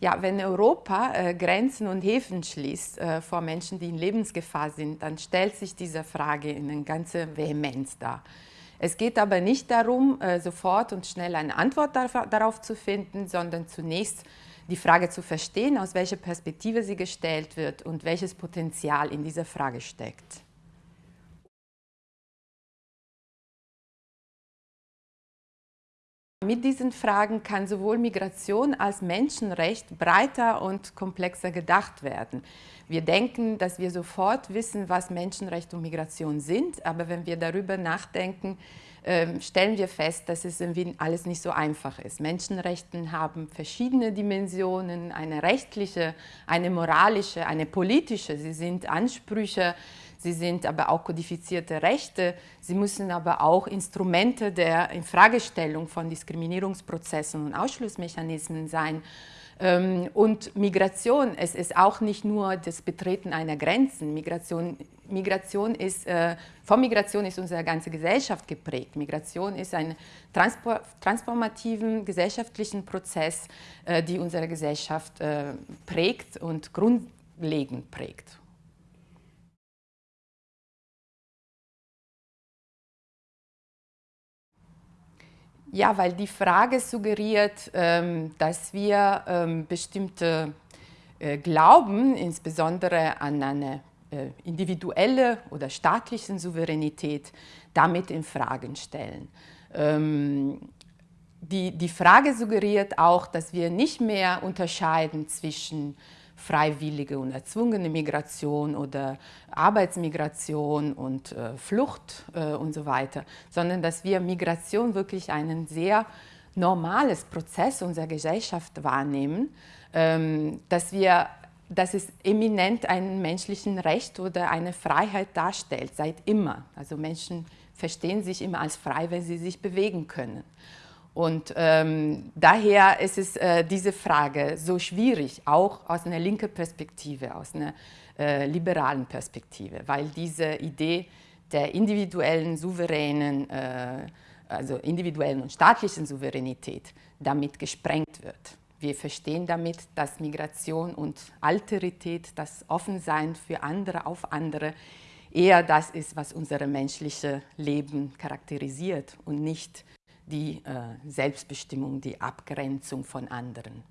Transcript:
Ja, wenn Europa äh, Grenzen und Häfen schließt äh, vor Menschen, die in Lebensgefahr sind, dann stellt sich diese Frage in eine ganze Vehemenz dar. Es geht aber nicht darum, äh, sofort und schnell eine Antwort darauf zu finden, sondern zunächst die Frage zu verstehen, aus welcher Perspektive sie gestellt wird und welches Potenzial in dieser Frage steckt. Mit diesen Fragen kann sowohl Migration als Menschenrecht breiter und komplexer gedacht werden. Wir denken, dass wir sofort wissen, was Menschenrecht und Migration sind, aber wenn wir darüber nachdenken, ähm, stellen wir fest, dass es irgendwie alles nicht so einfach ist. Menschenrechte haben verschiedene Dimensionen, eine rechtliche, eine moralische, eine politische. Sie sind Ansprüche, sie sind aber auch kodifizierte Rechte. Sie müssen aber auch Instrumente der Infragestellung von Diskriminierungsprozessen und Ausschlussmechanismen sein. Ähm, und Migration, es ist auch nicht nur das Betreten einer Grenzen. Migration, Migration ist, äh, von Migration ist unsere ganze Gesellschaft geprägt. Migration ist ein transformativen gesellschaftlichen Prozess, äh, die unsere Gesellschaft äh, prägt und grundlegend prägt. Ja, weil die Frage suggeriert, ähm, dass wir ähm, bestimmte äh, Glauben, insbesondere an eine äh, individuelle oder staatliche Souveränität, damit in Frage stellen. Ähm, die, die Frage suggeriert auch, dass wir nicht mehr unterscheiden zwischen freiwillige und erzwungene Migration oder Arbeitsmigration und äh, Flucht äh, und so weiter, sondern dass wir Migration wirklich einen sehr normales Prozess unserer Gesellschaft wahrnehmen, ähm, dass wir dass es eminent ein menschlichen Recht oder eine Freiheit darstellt, seit immer. Also Menschen verstehen sich immer als frei, wenn sie sich bewegen können. Und ähm, daher ist es äh, diese Frage so schwierig, auch aus einer linken Perspektive, aus einer äh, liberalen Perspektive, weil diese Idee der individuellen, souveränen, äh, also individuellen und staatlichen Souveränität damit gesprengt wird. Wir verstehen damit, dass Migration und Alterität, das Offensein für andere auf andere, eher das ist, was unser menschliches Leben charakterisiert und nicht die äh, Selbstbestimmung, die Abgrenzung von anderen.